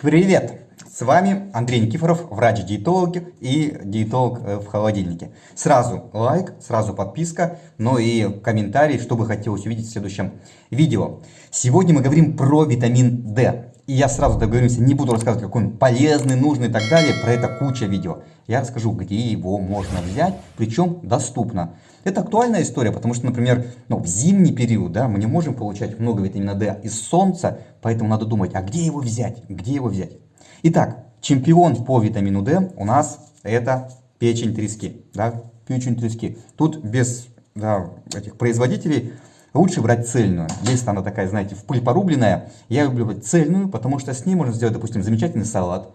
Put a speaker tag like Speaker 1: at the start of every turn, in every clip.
Speaker 1: Привет! С вами Андрей Никифоров, врач-диетолог и диетолог э, в холодильнике. Сразу лайк, сразу подписка, но и комментарий, что бы хотелось увидеть в следующем видео. Сегодня мы говорим про витамин D. И я сразу договоримся, не буду рассказывать, какой он полезный, нужный и так далее, про это куча видео. Я расскажу, где его можно взять, причем доступно. Это актуальная история, потому что, например, ну, в зимний период да, мы не можем получать много витамина D из солнца, поэтому надо думать, а где его взять, где его взять. Итак, чемпион по витамину D у нас это печень трески. Да, печень трески. Тут без да, этих производителей лучше брать цельную. Если она такая, знаете, в пыль порубленная, я люблю брать цельную, потому что с ней можно сделать, допустим, замечательный салат.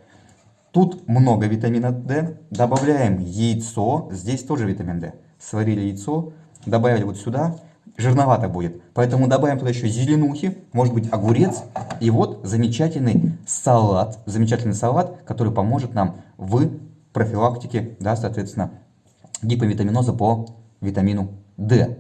Speaker 1: Тут много витамина D. Добавляем яйцо, здесь тоже витамин D. Сварили яйцо, добавили вот сюда, жирновато будет. Поэтому добавим туда еще зеленухи, может быть огурец. И вот замечательный салат, замечательный салат, который поможет нам в профилактике, да, соответственно, гиповитаминоза по витамину D.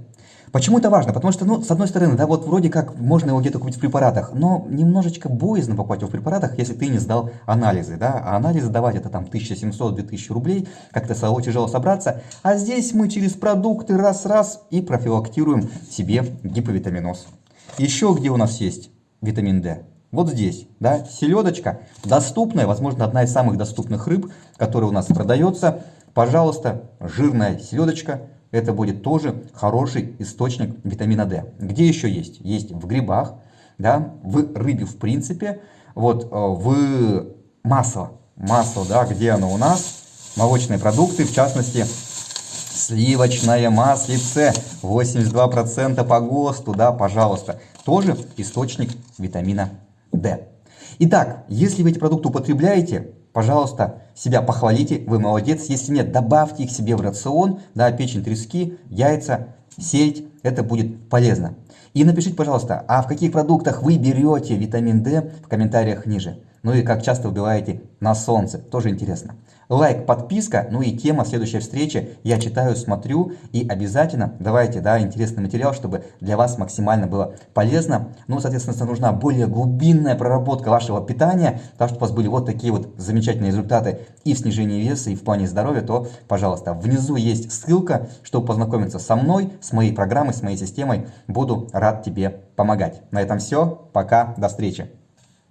Speaker 1: Почему это важно? Потому что, ну, с одной стороны, да, вот вроде как можно его где-то купить в препаратах, но немножечко боязно покупать его в препаратах, если ты не сдал анализы, да, а анализы давать это там 1700-2000 рублей, как-то стало тяжело собраться, а здесь мы через продукты раз-раз и профилактируем себе гиповитаминоз. Еще где у нас есть витамин D? Вот здесь, да, селедочка, доступная, возможно, одна из самых доступных рыб, которая у нас продается. Пожалуйста, жирная селедочка, это будет тоже хороший источник витамина D. Где еще есть? Есть в грибах, да, в рыбе в принципе, вот э, в масло, масло, да, где оно у нас? Молочные продукты, в частности, сливочное маслице, 82% по ГОСТу, да, пожалуйста, тоже источник витамина D. Итак, если вы эти продукты употребляете, пожалуйста, себя похвалите, вы молодец. Если нет, добавьте их себе в рацион, да, печень трески, яйца, сельдь, это будет полезно. И напишите, пожалуйста, а в каких продуктах вы берете витамин D в комментариях ниже. Ну и как часто убиваете на солнце, тоже интересно. Лайк, подписка, ну и тема следующей встречи. Я читаю, смотрю и обязательно давайте, да, интересный материал, чтобы для вас максимально было полезно. Ну, соответственно, нужна более глубинная проработка вашего питания, так чтобы у вас были вот такие вот замечательные результаты и в снижении веса, и в плане здоровья, то, пожалуйста, внизу есть ссылка, чтобы познакомиться со мной, с моей программой, с моей системой. Буду рад тебе помогать. На этом все. Пока. До встречи.